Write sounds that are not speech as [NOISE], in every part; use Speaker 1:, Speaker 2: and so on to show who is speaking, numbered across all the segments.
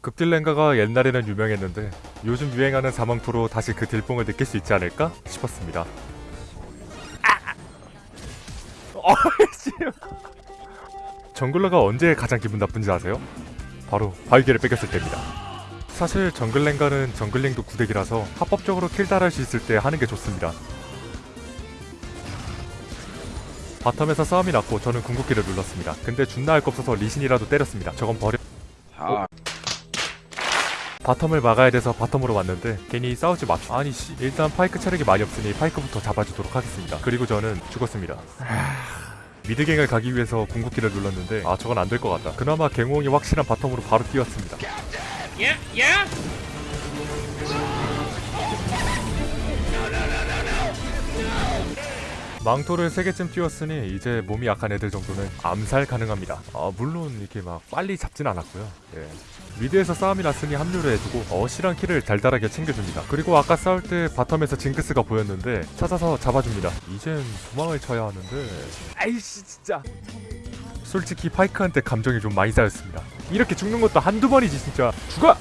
Speaker 1: 극딜렝가가 옛날에는 유명했는데 요즘 유행하는 4망토로 다시 그 딜뽕을 느낄 수 있지 않을까 싶었습니다. [LAUGHS] 어이씨. jungler가 언제 가장 기분 나쁜지 아세요? 바로 바위개를 뺏겼을 때입니다. 사실 정글렝가는 jungling도 구데기라서 합법적으로 kill 딸할 수 있을 때 하는 게 좋습니다. bottom에서 싸움이 났고 저는 궁극기를 눌렀습니다. 근데 준나 할 거 없어서 리신이라도 때렸습니다. 저건 버려.
Speaker 2: 아,
Speaker 1: bottom을 막아야 돼서 bottom으로 왔는데 괜히 싸우지 맙시다. 아니 씨 일단 파이크 체력이 많이 없으니 파이크부터 잡아주도록 하겠습니다. 그리고 저는 죽었습니다. mid gang을 가기 위해서 궁극기를 눌렀는데 아 저건 안 될 것 같다. 그나마 갱호응이 확실한 bottom으로 바로 뛰었습니다. 망토를 3개쯤 띄웠으니 이제 몸이 약한 애들 정도는 암살 가능합니다. 아, 물론 이렇게 막 빨리 잡진 않았고요. 예. mid에서 싸움이 났으니 합류를 해주고 어시랑 kill을 달달하게 챙겨줍니다. 그리고 아까 싸울 때 bottom에서 징크스가 보였는데 찾아서 잡아줍니다. 이젠 도망을 쳐야 하는데 아이씨 진짜 솔직히 파이크한테 감정이 좀 많이 쌓였습니다. 이렇게 죽는 것도 한두 번이지 진짜 죽어!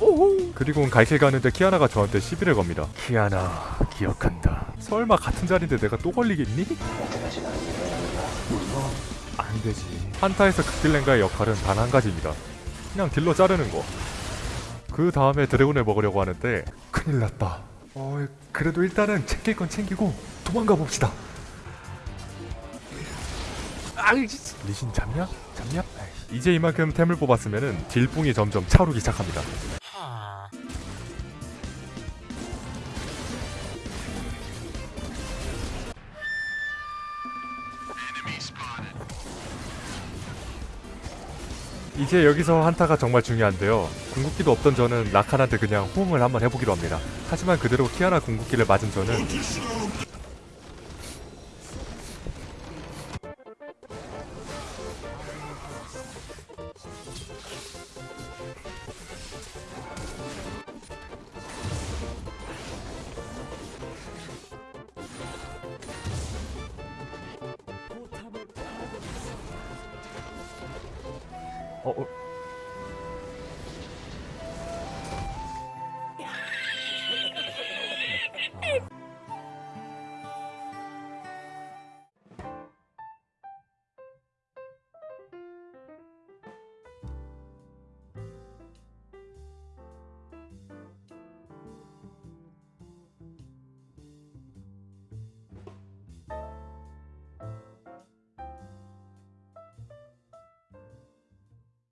Speaker 1: 오호. 그리고 갈길 가는데 키아나가 저한테 시비를 겁니다. 키아나 기억한다. 설마 같은 자리인데 내가 또 걸리겠니? 안 되지. 한타에서 극딜랭가의 역할은 단 한 가지입니다. 그냥 딜러 자르는 거. 그 다음에 드래곤을 먹으려고 하는데 큰일 났다. 어, 그래도 일단은 챙길 건 챙기고 도망가 봅시다. 리신 잡냐? 잡냐? 이제 이만큼 템을 뽑았으면은 딜뽕이 점점 차오르기 시작합니다. 이제 여기서 한타가 정말 중요한데요. 궁극기도 없던 저는 라칸한테 그냥 호응을 한번 해보기로 합니다. 하지만 그대로 키아나 궁극기를 맞은 저는 头。